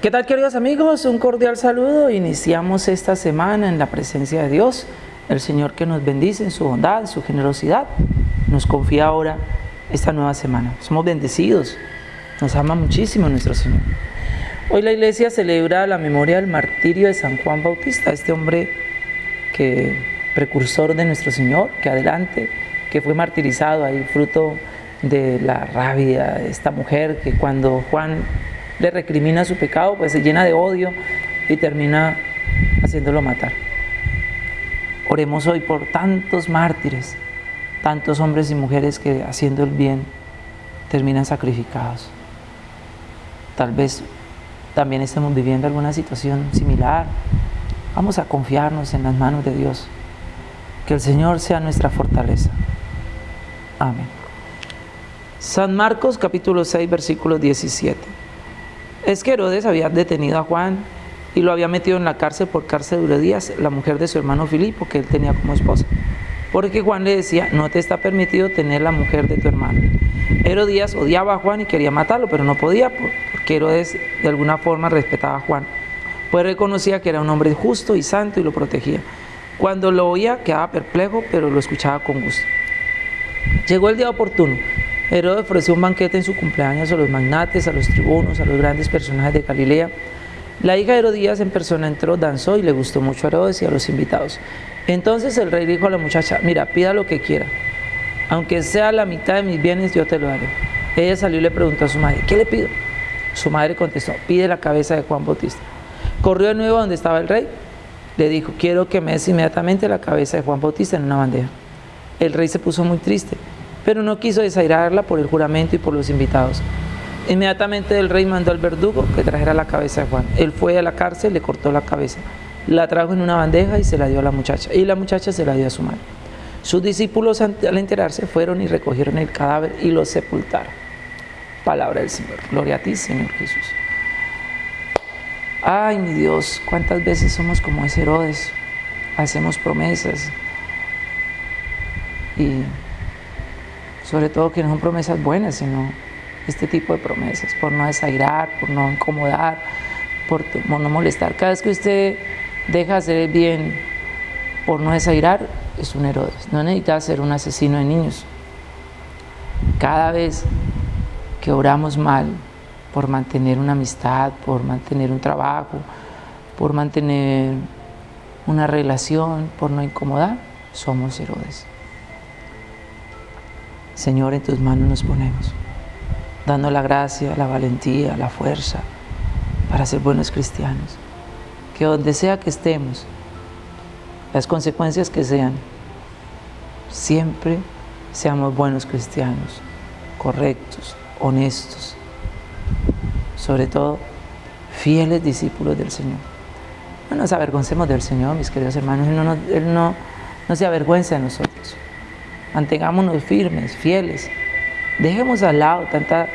¿Qué tal queridos amigos? Un cordial saludo. Iniciamos esta semana en la presencia de Dios, el Señor que nos bendice en su bondad, en su generosidad. Nos confía ahora esta nueva semana. Somos bendecidos, nos ama muchísimo nuestro Señor. Hoy la iglesia celebra la memoria del martirio de San Juan Bautista, este hombre que precursor de nuestro Señor, que adelante, que fue martirizado ahí fruto de la rabia de esta mujer que cuando Juan le recrimina su pecado, pues se llena de odio y termina haciéndolo matar. Oremos hoy por tantos mártires, tantos hombres y mujeres que haciendo el bien terminan sacrificados. Tal vez también estemos viviendo alguna situación similar. Vamos a confiarnos en las manos de Dios. Que el Señor sea nuestra fortaleza. Amén. San Marcos capítulo 6 versículo 17. Es que Herodes había detenido a Juan y lo había metido en la cárcel por cárcel de días, la mujer de su hermano Filipo, que él tenía como esposa. Porque Juan le decía, no te está permitido tener la mujer de tu hermano. Herodías odiaba a Juan y quería matarlo, pero no podía, porque Herodes de alguna forma respetaba a Juan. Pues reconocía que era un hombre justo y santo y lo protegía. Cuando lo oía quedaba perplejo, pero lo escuchaba con gusto. Llegó el día oportuno. Herodes ofreció un banquete en su cumpleaños a los magnates, a los tribunos, a los grandes personajes de Galilea. La hija de Herodías en persona entró, danzó y le gustó mucho a Herodes y a los invitados. Entonces el rey dijo a la muchacha, mira, pida lo que quiera, aunque sea la mitad de mis bienes, yo te lo daré. Ella salió y le preguntó a su madre, ¿qué le pido? Su madre contestó, pide la cabeza de Juan Bautista. Corrió de nuevo donde estaba el rey, le dijo, quiero que me des inmediatamente la cabeza de Juan Bautista en una bandeja. El rey se puso muy triste pero no quiso desairarla por el juramento y por los invitados. Inmediatamente el rey mandó al verdugo que trajera la cabeza de Juan. Él fue a la cárcel, le cortó la cabeza, la trajo en una bandeja y se la dio a la muchacha. Y la muchacha se la dio a su madre. Sus discípulos al enterarse fueron y recogieron el cadáver y lo sepultaron. Palabra del Señor. Gloria a ti, Señor Jesús. Ay, mi Dios, cuántas veces somos como ese Herodes. Hacemos promesas y sobre todo que no son promesas buenas, sino este tipo de promesas, por no desairar, por no incomodar, por, no molestar. Cada vez que usted deja hacer el bien por no desairar, es un Herodes. No necesita ser un asesino de niños. Cada vez que oramos mal por mantener una amistad, por mantener un trabajo, por mantener una relación, por no incomodar, somos Herodes. Señor, en tus manos nos ponemos, dando la gracia, la valentía, la fuerza para ser buenos cristianos. Que donde sea que estemos, las consecuencias que sean, siempre seamos buenos cristianos, correctos, honestos, sobre todo fieles discípulos del Señor. No nos avergoncemos del Señor, mis queridos hermanos, Él no, se avergüenza de nosotros mantengámonos firmes, fieles. Dejemos al lado tanta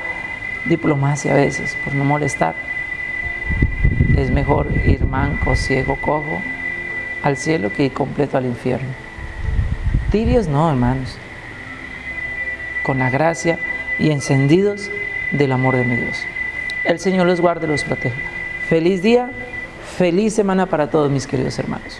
diplomacia a veces por no molestar. Es mejor ir manco, ciego, cojo al cielo que ir completo al infierno. Tibios no, hermanos. Con la gracia y encendidos del amor de mi Dios. El Señor los guarde y los proteja. Feliz día, feliz semana para todos mis queridos hermanos.